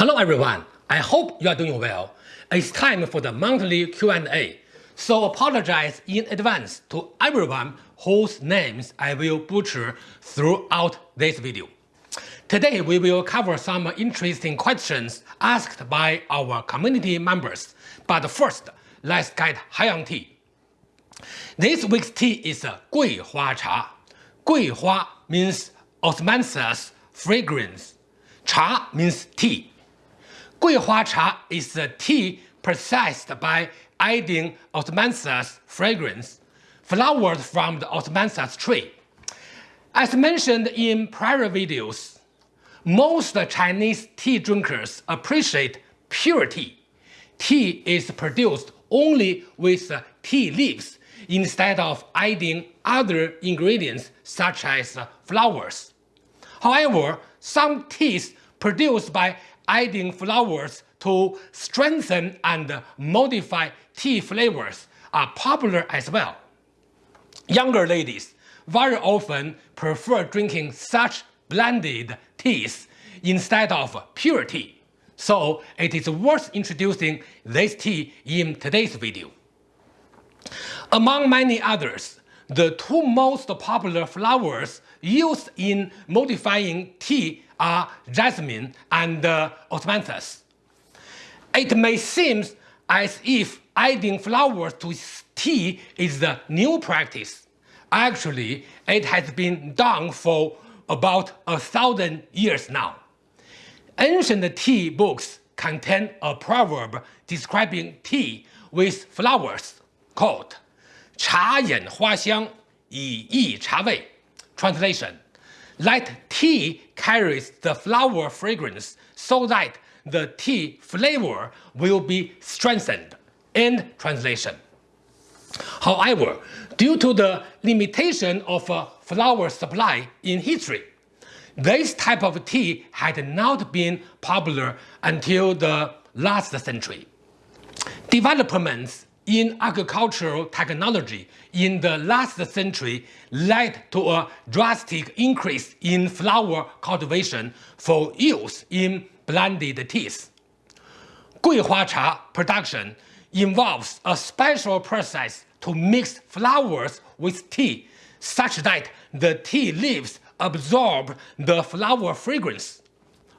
Hello everyone, I hope you are doing well. It's time for the monthly Q&A, so apologize in advance to everyone whose names I will butcher throughout this video. Today we will cover some interesting questions asked by our community members, but first let's get high on tea. This week's tea is Gui Hua Cha. Gui Hua means osmanthus fragrance. Cha means tea. Guihua cha is a tea processed by adding osmanthus fragrance, flowers from the osmanthus tree. As mentioned in prior videos, most Chinese tea drinkers appreciate pure tea. Tea is produced only with tea leaves instead of adding other ingredients such as flowers. However, some teas produced by adding flowers to strengthen and modify tea flavors are popular as well. Younger ladies very often prefer drinking such blended teas instead of pure tea, so it is worth introducing this tea in today's video. Among many others, the two most popular flowers used in modifying tea are jasmine and uh, osmanthus. It may seem as if adding flowers to tea is the new practice. Actually, it has been done for about a thousand years now. Ancient tea books contain a proverb describing tea with flowers called 茶眼花香以益茶味. Translation let tea carries the flower fragrance so that the tea flavor will be strengthened. End translation. However, due to the limitation of a flower supply in history, this type of tea had not been popular until the last century. Developments in agricultural technology in the last century led to a drastic increase in flower cultivation for use in blended teas. Guihua cha production involves a special process to mix flowers with tea such that the tea leaves absorb the flower fragrance.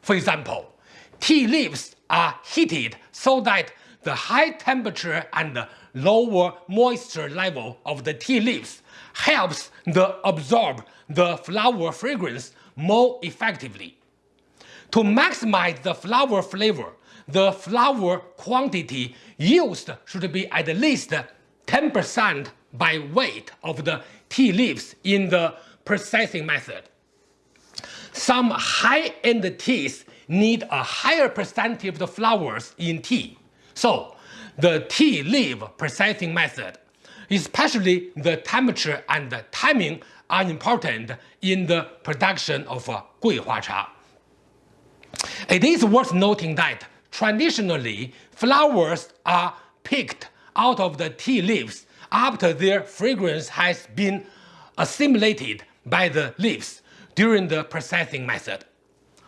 For example, tea leaves are heated so that the high temperature and lower moisture level of the tea leaves helps to absorb the flower fragrance more effectively. To maximize the flower flavor, the flower quantity used should be at least 10% by weight of the tea leaves in the processing method. Some high-end teas need a higher percentage of the flowers in tea. So the tea leaf processing method, especially the temperature and the timing are important in the production of uh, Guihua cha. It is worth noting that traditionally flowers are picked out of the tea leaves after their fragrance has been assimilated by the leaves during the processing method.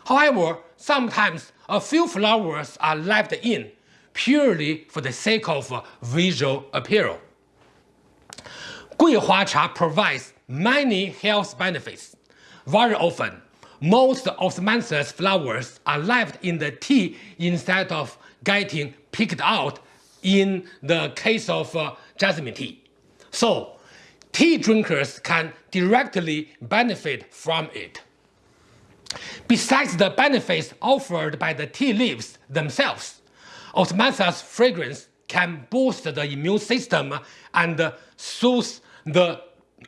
However, sometimes a few flowers are left in purely for the sake of visual appeal. Guihua cha provides many health benefits. Very often, most osmanthus flowers are left in the tea instead of getting picked out in the case of uh, jasmine tea. So, tea drinkers can directly benefit from it. Besides the benefits offered by the tea leaves themselves, Osmanthus fragrance can boost the immune system and soothe the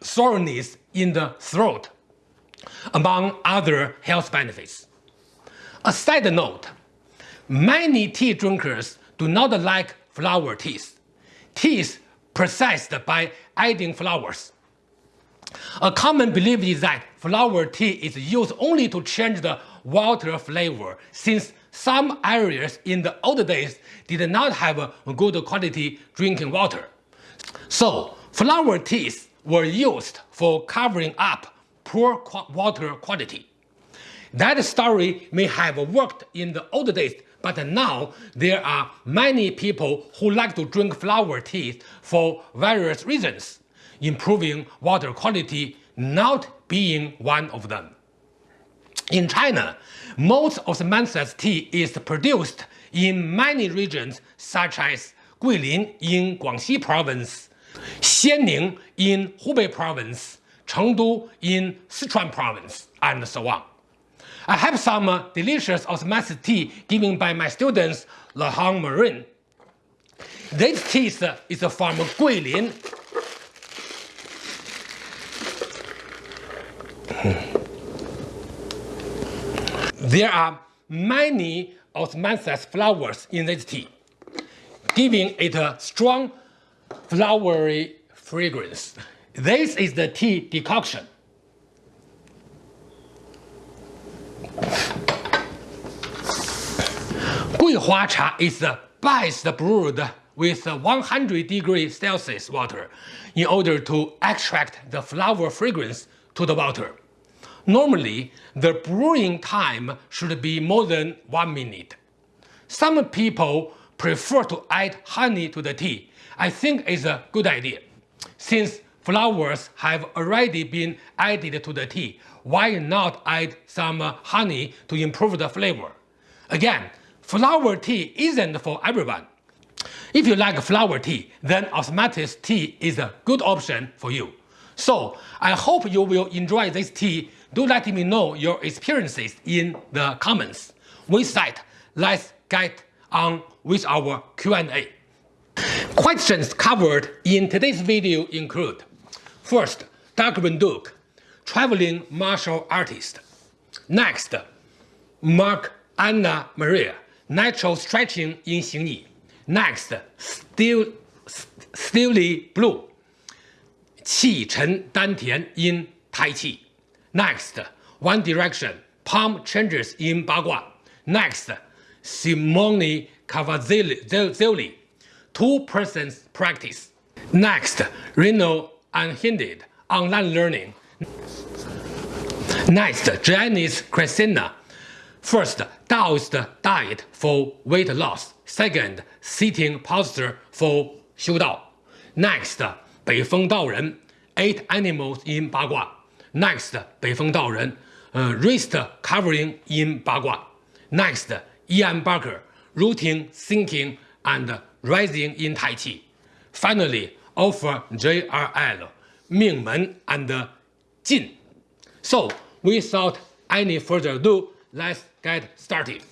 soreness in the throat, among other health benefits. A side note, many tea drinkers do not like flower teas, teas processed by adding flowers. A common belief is that flower tea is used only to change the water flavor since some areas in the old days did not have good quality drinking water. So flower teas were used for covering up poor water quality. That story may have worked in the old days, but now there are many people who like to drink flower teas for various reasons, improving water quality not being one of them. In China, most of the osmanthus tea is produced in many regions such as Guilin in Guangxi province, Xianning in Hubei province, Chengdu in Sichuan province, and so on. I have some delicious osmanthus tea given by my students Lahong Marin. This tea is from Guilin. There are many osmanthus flowers in this tea, giving it a strong flowery fragrance. This is the tea decoction. Guihua cha is best brewed with 100 degrees Celsius water in order to extract the flower fragrance to the water. Normally, the brewing time should be more than 1 minute. Some people prefer to add honey to the tea. I think it's a good idea. Since flowers have already been added to the tea, why not add some honey to improve the flavor? Again, flower tea isn't for everyone. If you like flower tea, then osmanthus tea is a good option for you. So, I hope you will enjoy this tea do let me know your experiences in the comments. We side, let's get on with our Q&A. Questions covered in today's video include First, Doug Van Duke, traveling martial artist. Next, Mark Anna Maria, natural stretching in Xingyi. Next, Steel, Steely Blue, Qi Chen Dantian in Tai Chi. Next, One Direction, Palm Changes in Bagua. Next, Simone Cavazzoli, Two Persons Practice. Next, Reno Unhindered, Online Learning. Next, Janice Christina. First, Taoist diet for weight loss. Second, sitting posture for 修道. Next, 北风道人, Eight Animals in Bagua. Next, 北风道人, uh, wrist covering in Bagua. Next, Ian Barker, rooting, sinking, and rising in Tai Chi. Finally, offer JRL, 命门 and Jin. So, without any further ado, let's get started.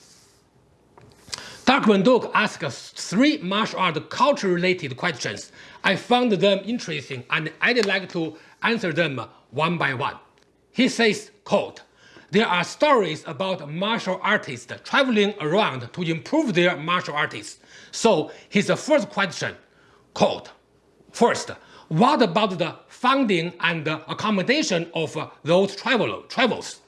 Dark Duke asked three martial art culture-related questions. I found them interesting and I'd like to answer them one by one. He says, quote, there are stories about martial artists traveling around to improve their martial arts. So his first question, quote, first, what about the funding and accommodation of those travel travels?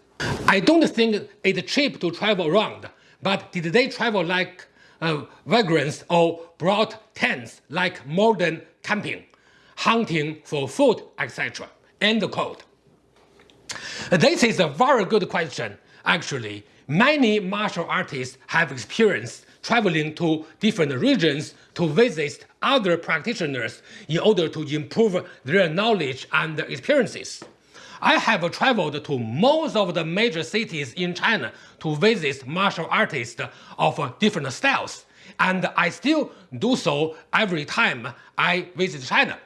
I don't think it's cheap to travel around, but did they travel like uh, vagrants or brought tents like modern camping, hunting for food, etc.? End quote. This is a very good question. Actually, many martial artists have experienced traveling to different regions to visit other practitioners in order to improve their knowledge and experiences. I have traveled to most of the major cities in China to visit martial artists of different styles, and I still do so every time I visit China.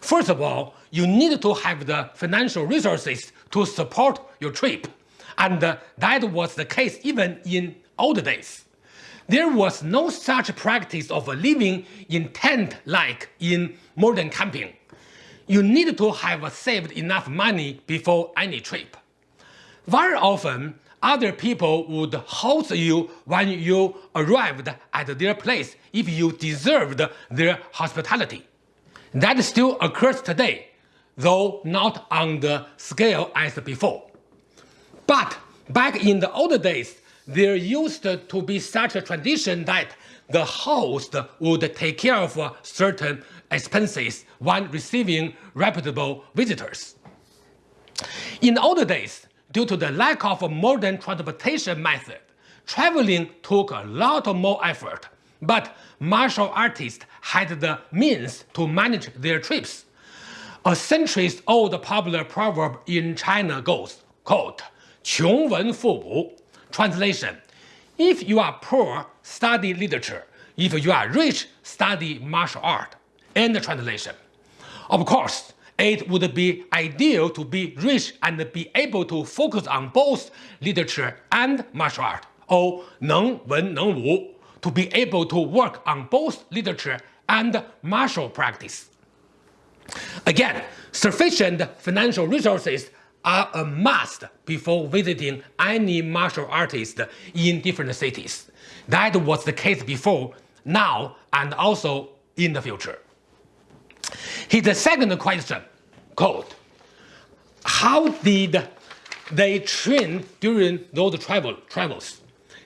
First of all, you need to have the financial resources to support your trip, and uh, that was the case even in old days. There was no such practice of living in tent like in modern camping. You need to have saved enough money before any trip. Very often, other people would host you when you arrived at their place if you deserved their hospitality. That still occurs today, though not on the scale as before. But back in the old days, there used to be such a tradition that the host would take care of certain expenses when receiving reputable visitors. In the old days, due to the lack of a modern transportation method, traveling took a lot more effort, but martial artists had the means to manage their trips. A centuries-old popular proverb in China goes, quote, 穷文富补. Translation, if you are poor, study literature. If you are rich, study martial art. End translation. Of course, it would be ideal to be rich and be able to focus on both literature and martial art, or 能文能武, to be able to work on both literature and martial practice. Again, sufficient financial resources are a must before visiting any martial artist in different cities. That was the case before, now, and also in the future. His second question, quote, how did they train during those travel travels?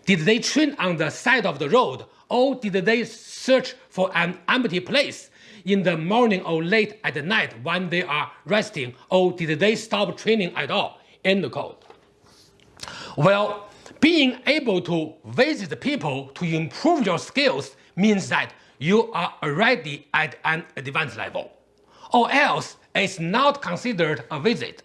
Did they train on the side of the road or did they search for an empty place in the morning or late at night when they are resting or did they stop training at all? End quote. Well, being able to visit people to improve your skills means that you are already at an advanced level, or else it's not considered a visit.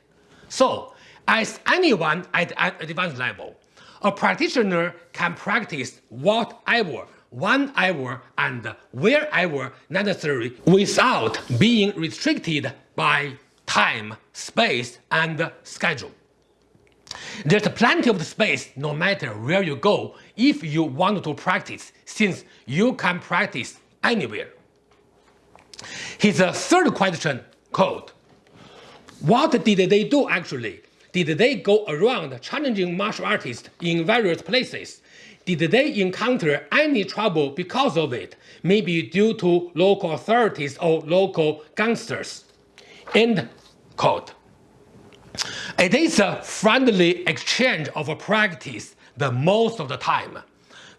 So, as anyone at an advanced level, a practitioner can practice whatever, whenever, and wherever necessary without being restricted by time, space, and schedule. There's plenty of space no matter where you go if you want to practice, since you can practice anywhere. His third question, quote, What did they do actually? Did they go around challenging martial artists in various places? Did they encounter any trouble because of it, maybe due to local authorities or local gangsters? End quote. It is a friendly exchange of practice the most of the time.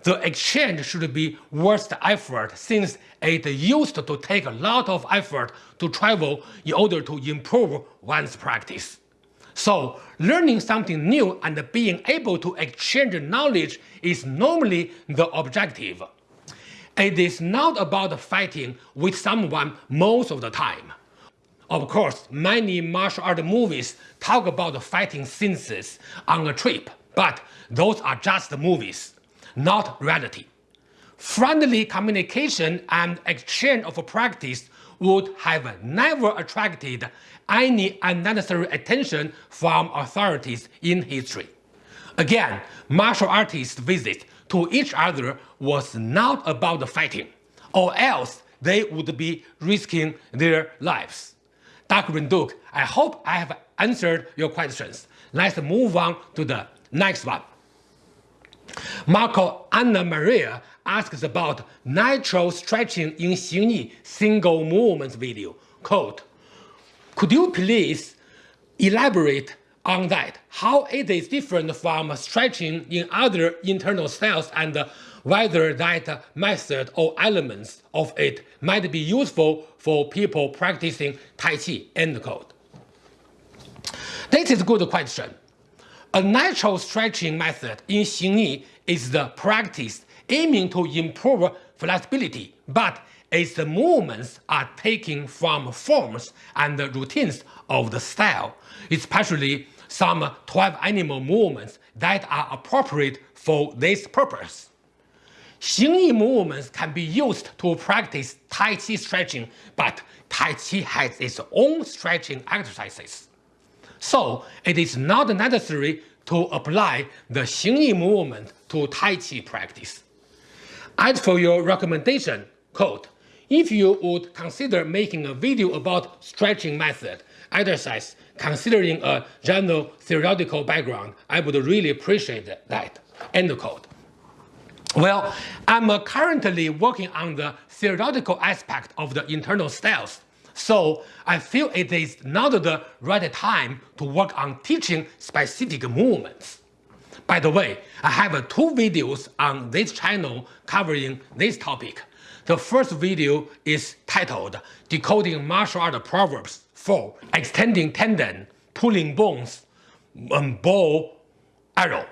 The exchange should be worth the effort since it used to take a lot of effort to travel in order to improve one's practice. So, learning something new and being able to exchange knowledge is normally the objective. It is not about fighting with someone most of the time. Of course, many martial art movies talk about fighting scenes on a trip, but those are just movies, not reality. Friendly communication and exchange of practice would have never attracted any unnecessary attention from authorities in history. Again, martial artists' visit to each other was not about fighting, or else they would be risking their lives. Dr. Renduke, I hope I have answered your questions. Let's move on to the next one. Marco Anna Maria asks about natural stretching in Xingyi single movement video. Quote, could you please elaborate on that, how it is different from stretching in other internal styles and whether that method or elements of it might be useful for people practicing Tai Chi, end quote. This is a good question. A natural stretching method in Xingyi is the practice aiming to improve flexibility, but its movements are taken from forms and routines of the style, especially some 12 animal movements that are appropriate for this purpose. Xingyi movements can be used to practice Tai Chi stretching, but Tai Chi has its own stretching exercises. So it is not necessary to apply the Xingyi movement to Tai Chi practice. As for your recommendation, quote, if you would consider making a video about stretching method, exercise, considering a general theoretical background, I would really appreciate that. End quote. Well, I'm uh, currently working on the theoretical aspect of the internal styles, so I feel it is not the right time to work on teaching specific movements. By the way, I have uh, two videos on this channel covering this topic. The first video is titled Decoding Martial Art Proverbs for Extending Tendon, Pulling Bones, um, Bow, Arrow.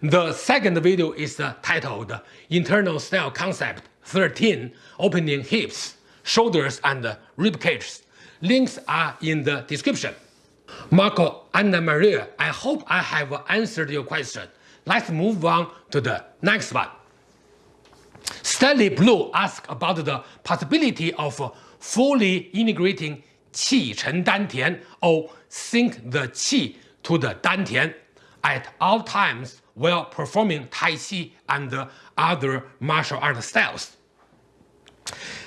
The second video is uh, titled Internal Style Concept 13 Opening Hips, Shoulders and Rib Cages. Links are in the description. Marco Anna Maria, I hope I have answered your question. Let's move on to the next one. Stanley Blue asked about the possibility of fully integrating qi chen dantian or sink the qi to the dantian at all times while performing Tai Chi and other martial art styles.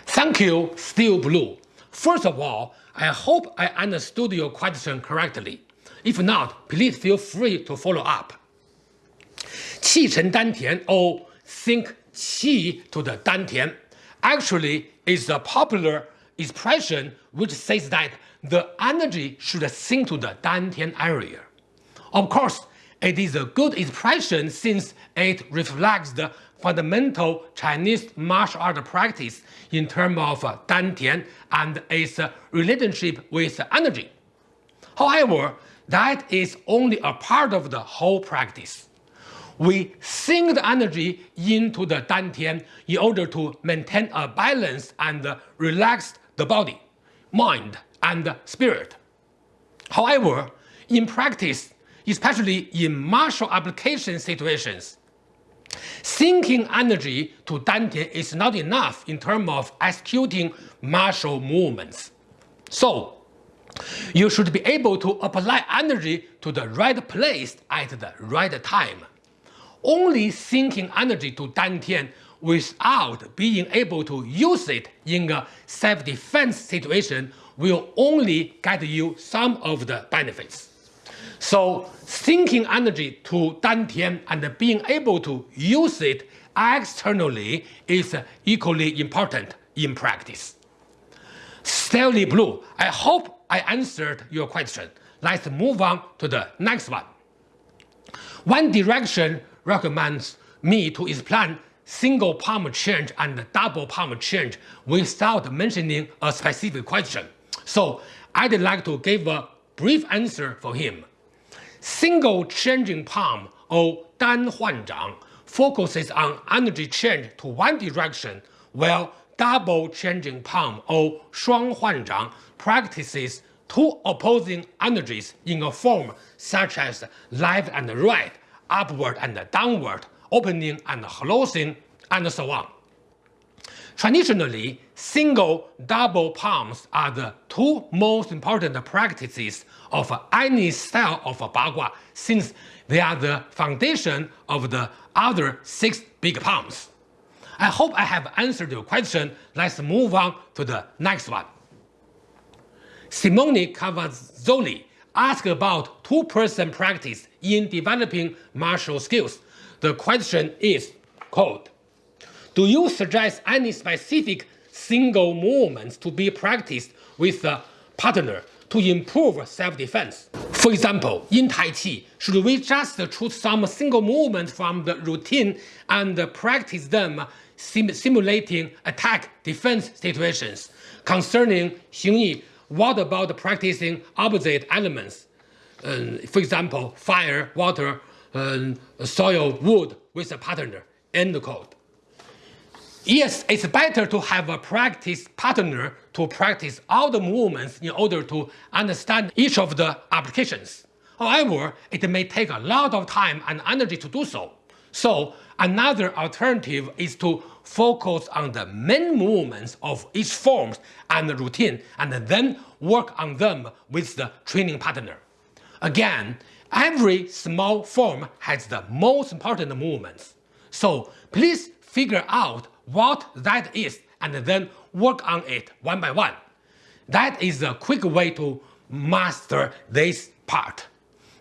Thank you, Steel Blue. First of all, I hope I understood your question correctly. If not, please feel free to follow up. Qi Chen Dantian or sink qi to the dantian actually is a popular expression which says that the energy should sink to the dantian area. Of course, it is a good expression since it reflects the fundamental Chinese martial art practice in terms of dantian and its uh, relationship with energy. However, that is only a part of the whole practice. We sink the energy into the dantian in order to maintain a balance and relax the body, mind, and spirit. However, in practice, especially in martial application situations, sinking energy to dantian is not enough in terms of executing martial movements. So, you should be able to apply energy to the right place at the right time. Only sinking energy to dantian without being able to use it in a self-defense situation will only get you some of the benefits. So sinking energy to Dantian and being able to use it externally is equally important in practice. Stanley Blue, I hope I answered your question. Let's move on to the next one. One direction recommends me to explain single palm change and double palm change without mentioning a specific question. So I'd like to give a brief answer for him. Single changing palm or Dan Huan Zhang focuses on energy change to one direction while double changing palm or Shuang Huan Zhang practices two opposing energies in a form such as left and right, upward and downward, opening and closing, and so on. Traditionally, single double palms are the two most important practices of any style of Bagua since they are the foundation of the other six big palms. I hope I have answered your question. Let's move on to the next one. Simone Cavazzoli asked about two-person practice in developing martial skills. The question is, quote, do you suggest any specific single movements to be practiced with a partner to improve self-defense? For example, in Tai Chi, should we just choose some single movements from the routine and practice them sim simulating attack-defense situations? Concerning Xing Yi, what about practicing opposite elements? Um, for example, fire, water, um, soil, wood with a partner. End quote. Yes, it's better to have a practice partner to practice all the movements in order to understand each of the applications. However, it may take a lot of time and energy to do so. So another alternative is to focus on the main movements of each form and routine and then work on them with the training partner. Again, every small form has the most important movements. So please figure out what that is and then work on it one by one. That is a quick way to master this part.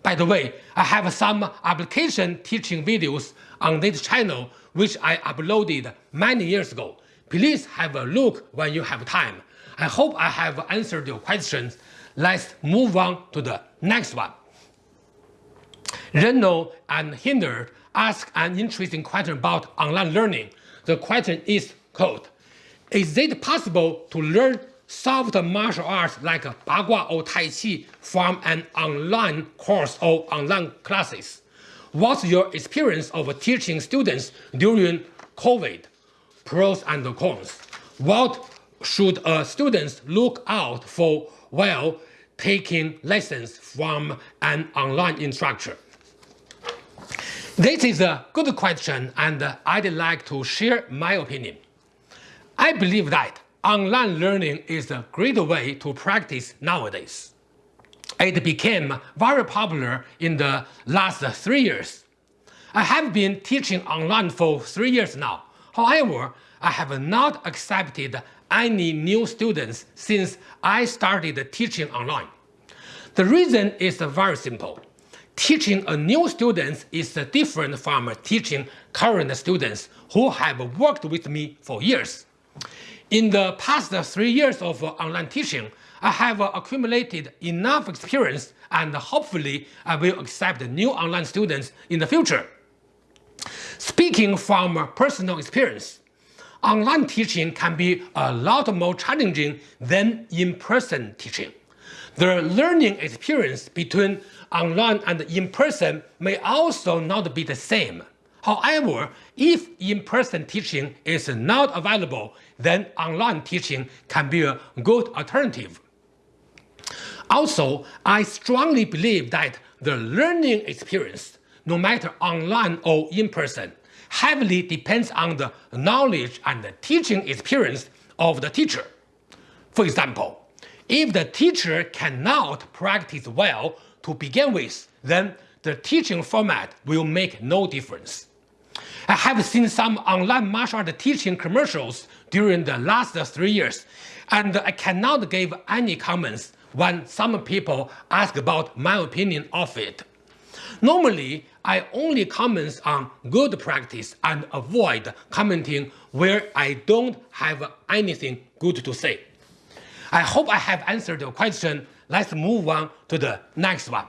By the way, I have some application teaching videos on this channel which I uploaded many years ago. Please have a look when you have time. I hope I have answered your questions. Let's move on to the next one. Reno Unhindered ask an interesting question about online learning. The question is, quote, is it possible to learn soft martial arts like Bagua or Tai Chi from an online course or online classes? What's your experience of teaching students during COVID? Pros and cons. What should uh, students look out for while taking lessons from an online instructor? This is a good question and I'd like to share my opinion. I believe that online learning is a great way to practice nowadays. It became very popular in the last three years. I have been teaching online for three years now. However, I have not accepted any new students since I started teaching online. The reason is very simple teaching a new student is different from teaching current students who have worked with me for years. In the past three years of uh, online teaching, I have uh, accumulated enough experience and hopefully I will accept new online students in the future. Speaking from personal experience, online teaching can be a lot more challenging than in-person teaching. The learning experience between online and in-person may also not be the same. However, if in-person teaching is not available, then online teaching can be a good alternative. Also, I strongly believe that the learning experience, no matter online or in-person, heavily depends on the knowledge and the teaching experience of the teacher. For example, if the teacher cannot practice well to begin with, then the teaching format will make no difference. I have seen some online martial art teaching commercials during the last three years, and I cannot give any comments when some people ask about my opinion of it. Normally, I only comment on good practice and avoid commenting where I don't have anything good to say. I hope I have answered your question. Let's move on to the next one.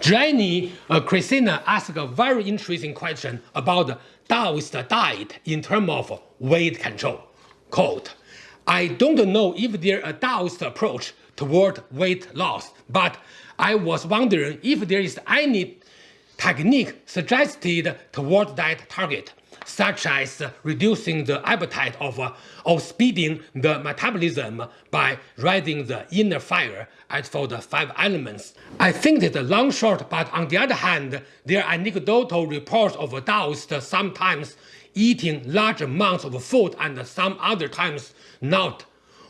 Jenny uh, Christina asked a very interesting question about Taoist diet in terms of weight control. Quote, I don't know if there a Taoist approach toward weight loss, but I was wondering if there is any technique suggested toward that target such as reducing the appetite of uh, or speeding the metabolism by raising the inner fire as for the five elements. I think it's a long shot, but on the other hand, there are anecdotal reports of Taoists sometimes eating large amounts of food and some other times not,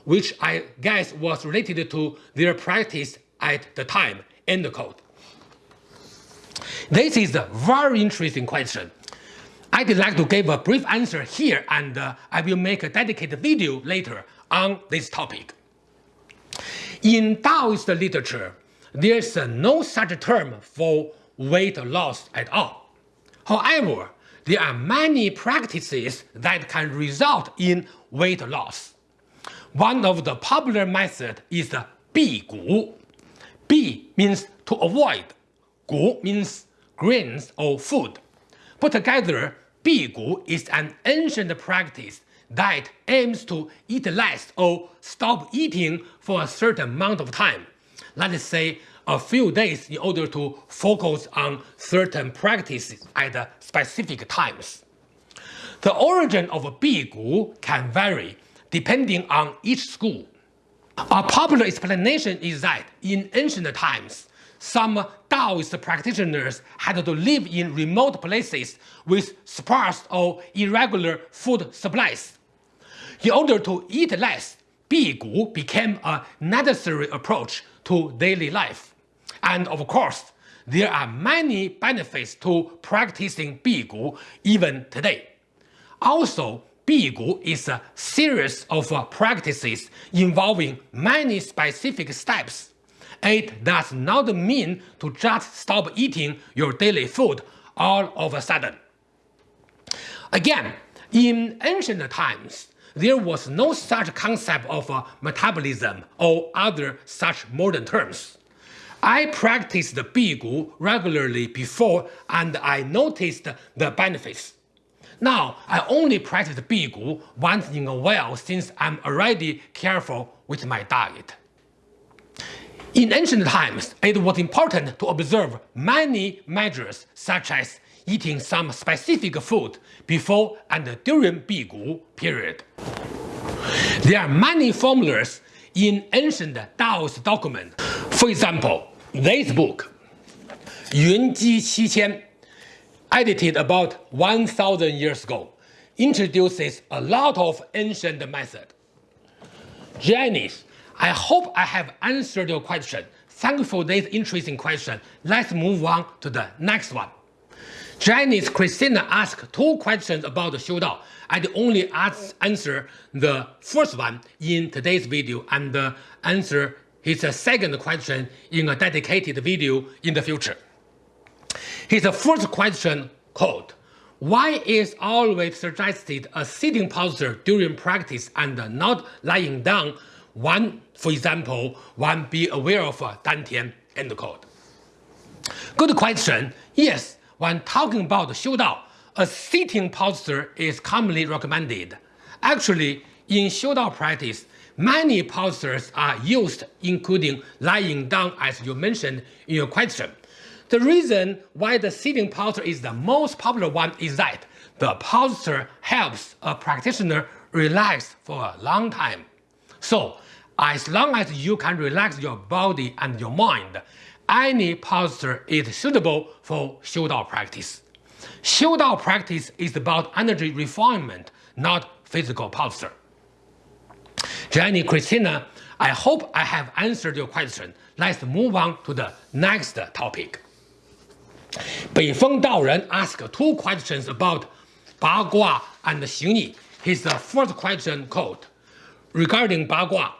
which I guess was related to their practice at the time. End quote. This is a very interesting question. I'd like to give a brief answer here and uh, I will make a dedicated video later on this topic. In Taoist literature, there's uh, no such term for weight loss at all. However, there are many practices that can result in weight loss. One of the popular methods is the Bi Gu. Bi means to avoid, Gu means grains or food. Put together, Bigu is an ancient practice that aims to eat less or stop eating for a certain amount of time, let's say a few days in order to focus on certain practices at specific times. The origin of Bigu can vary depending on each school. A popular explanation is that in ancient times, some Taoist practitioners had to live in remote places with sparse or irregular food supplies. In order to eat less, Bigu became a necessary approach to daily life. And of course, there are many benefits to practicing Bigu even today. Also, Bigu is a series of practices involving many specific steps it does not mean to just stop eating your daily food all of a sudden. Again, in ancient times, there was no such concept of uh, metabolism or other such modern terms. I practiced Bigu regularly before and I noticed the benefits. Now, I only practice Bigu once in a while since I'm already careful with my diet. In ancient times, it was important to observe many measures such as eating some specific food before and during Bigu period. There are many formulas in ancient Taoist documents. For example, this book, Yun Ji Qi Qian, edited about 1000 years ago, introduces a lot of ancient method. Janice, I hope I have answered your question. Thank you for this interesting question. Let's move on to the next one. Janice Christina asked two questions about the Xiu I only ask, answer the first one in today's video and uh, answer his uh, second question in a dedicated video in the future. His uh, first question quote, why is always suggested a sitting posture during practice and not lying down? One, for example, one be aware of uh, Dantian, end quote. Good question. Yes, when talking about Xiu Dao, a sitting posture is commonly recommended. Actually, in Xiu Dao practice, many postures are used, including lying down as you mentioned in your question. The reason why the sitting posture is the most popular one is that the posture helps a practitioner relax for a long time. So, as long as you can relax your body and your mind, any posture is suitable for Xiu Dao practice. Xiu Dao practice is about energy refinement, not physical posture. Jenny Christina, I hope I have answered your question. Let's move on to the next topic. Beifeng Daoren asked two questions about Bagua and Xingyi. His first question called, regarding Bagua,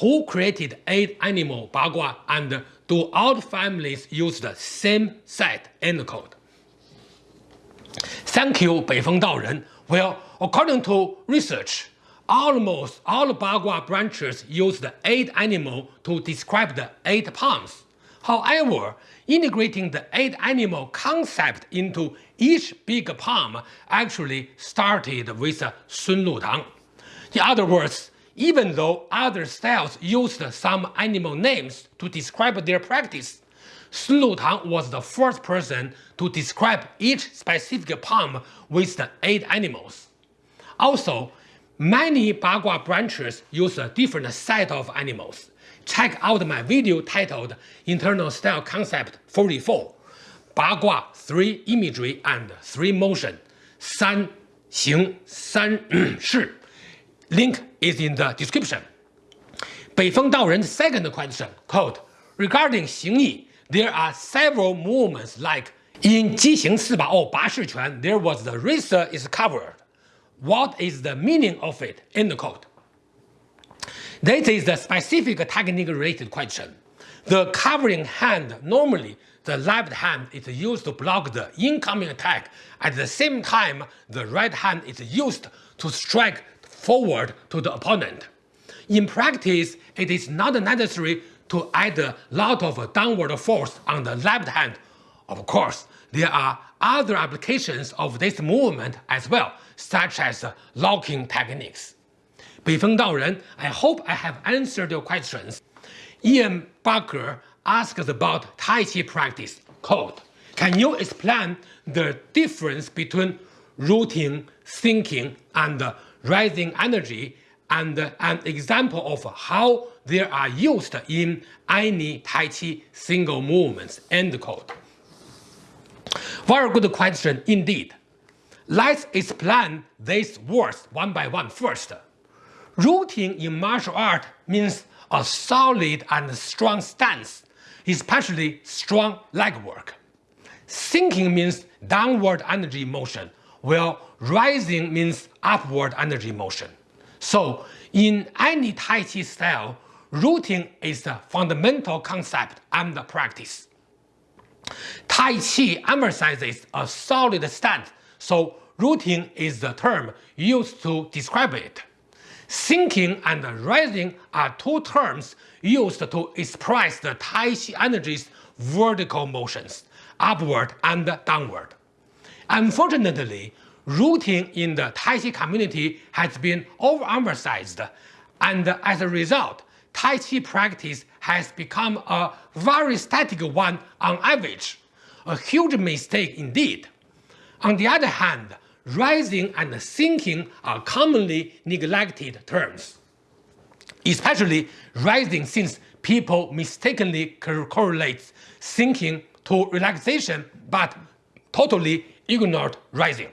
who created eight animal bagua and do all families use the same set encode? Thank you, Beifeng Daoren. Well, according to research, almost all Bagua branches use the eight animal to describe the eight palms. However, integrating the eight animal concept into each big palm actually started with Sun Lutang. In other words, even though other styles used some animal names to describe their practice. Sun Lutang was the first person to describe each specific palm with the eight animals. Also, many Bagua branches use a different set of animals. Check out my video titled Internal Style Concept 44, Bagua 3 Imagery and 3 Motion, San Xing San Shi. Link is in the description. Beifeng Daoren's second question, quote, regarding Xingyi, there are several movements like in Jixing Siba or Ba Shiquan, there was the razor is covered. What is the meaning of it? End quote. this is the specific technique-related question. The covering hand, normally the left hand is used to block the incoming attack. At the same time, the right hand is used to strike forward to the opponent. In practice, it is not necessary to add a lot of downward force on the left hand. Of course, there are other applications of this movement as well, such as locking techniques. 北风道人, I hope I have answered your questions. Ian Barker asks about Tai Chi practice. Quote, Can you explain the difference between rooting, thinking, and rising energy and uh, an example of how they are used in any Tai Chi single movements, end quote. Very good question indeed. Let's explain these words one by one first. Rooting in martial art means a solid and strong stance, especially strong leg work. Sinking means downward energy motion, while rising means upward energy motion. So in any Tai Chi style, rooting is the fundamental concept and the practice. Tai Chi emphasizes a solid stance, so rooting is the term used to describe it. Sinking and rising are two terms used to express the Tai Chi energy's vertical motions, upward and downward. Unfortunately, rooting in the Tai Chi community has been overemphasized, and as a result, Tai Chi practice has become a very static one on average, a huge mistake indeed. On the other hand, rising and sinking are commonly neglected terms, especially rising since people mistakenly correlate sinking to relaxation but totally ignored rising.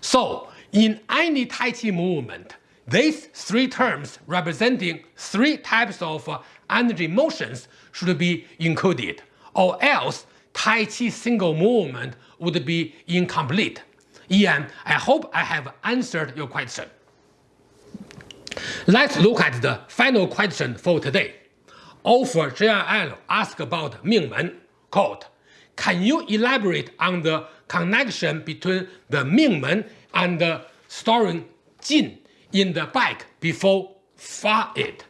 So, in any Tai Chi movement, these three terms representing three types of uh, energy motions should be included, or else Tai Chi single movement would be incomplete. Ian, I hope I have answered your question. Let's look at the final question for today. Offer JRL asked about Ming Mingmen, quote, Can you elaborate on the connection between the Mingmen and the storing Jin in the back before far it?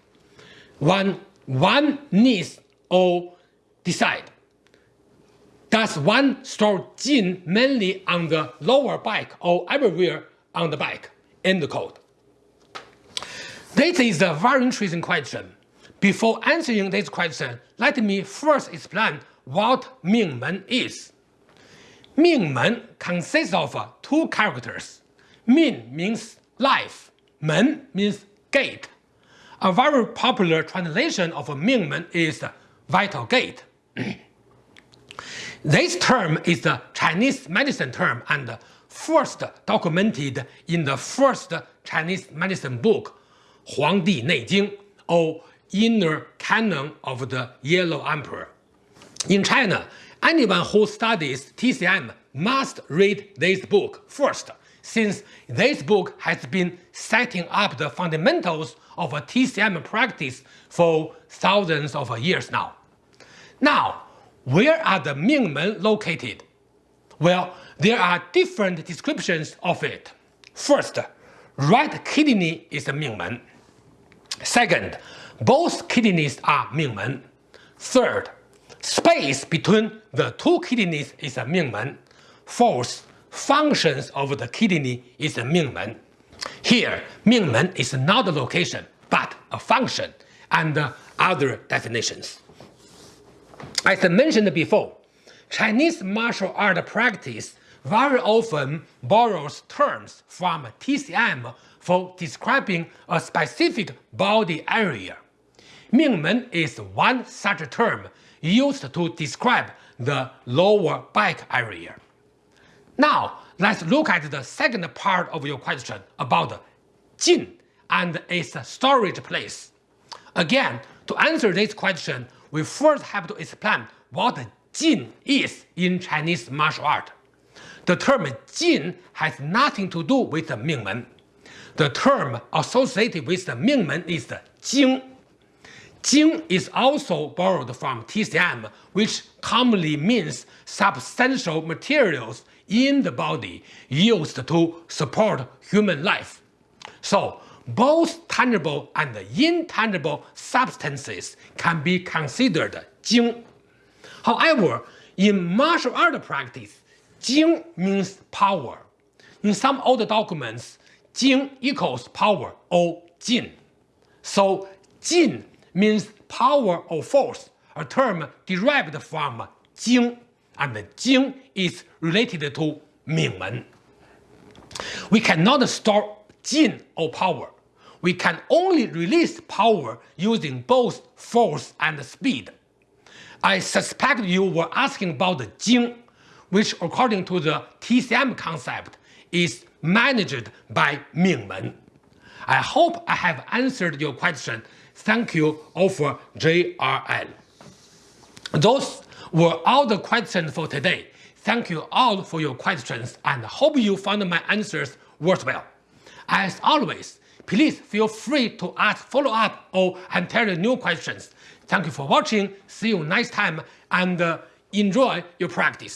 One, one needs or decide. Does one store Jin mainly on the lower back or everywhere on the back? End quote. This is a very interesting question. Before answering this question, let me first explain what Mingmen is. Mingmen consists of two characters. Ming means life, Men means gate. A very popular translation of Mingmen is vital gate. this term is the Chinese medicine term and first documented in the first Chinese medicine book, Huangdi Neijing, or Inner Canon of the Yellow Emperor. In China, anyone who studies TCM must read this book first, since this book has been setting up the fundamentals of a TCM practice for thousands of years now. Now, where are the Mingmen located? Well, there are different descriptions of it. First, right kidney is a Mingmen. Second, both kidneys are Mingmen. Third, space between the two kidneys is a Mingmen. Fourth, functions of the kidney is a Mingmen. Here, Mingmen is not a location, but a function and other definitions. As I mentioned before, Chinese martial art practice very often borrows terms from TCM for describing a specific body area. Mingmen is one such term used to describe the lower back area. Now, let's look at the second part of your question about Jin and its storage place. Again, to answer this question, we first have to explain what Jin is in Chinese martial art. The term Jin has nothing to do with the Mingmen. The term associated with the Mingmen is the Jing. Jing is also borrowed from TCM, which commonly means substantial materials in the body used to support human life. So, both tangible and intangible substances can be considered Jing. However, in martial art practice, Jing means power. In some old documents, Jing equals power or Jin. So Jin means power or force, a term derived from Jing, and Jing is related to Mingmen. We cannot store Jin or power. We can only release power using both force and speed. I suspect you were asking about the Jing, which according to the TCM concept is managed by Mingmen. I hope I have answered your question. Thank you, Offer JRL. Those were all the questions for today. Thank you all for your questions and hope you found my answers worthwhile. As always, please feel free to ask follow-up or entirely new questions. Thank you for watching, see you next time, and uh, enjoy your practice.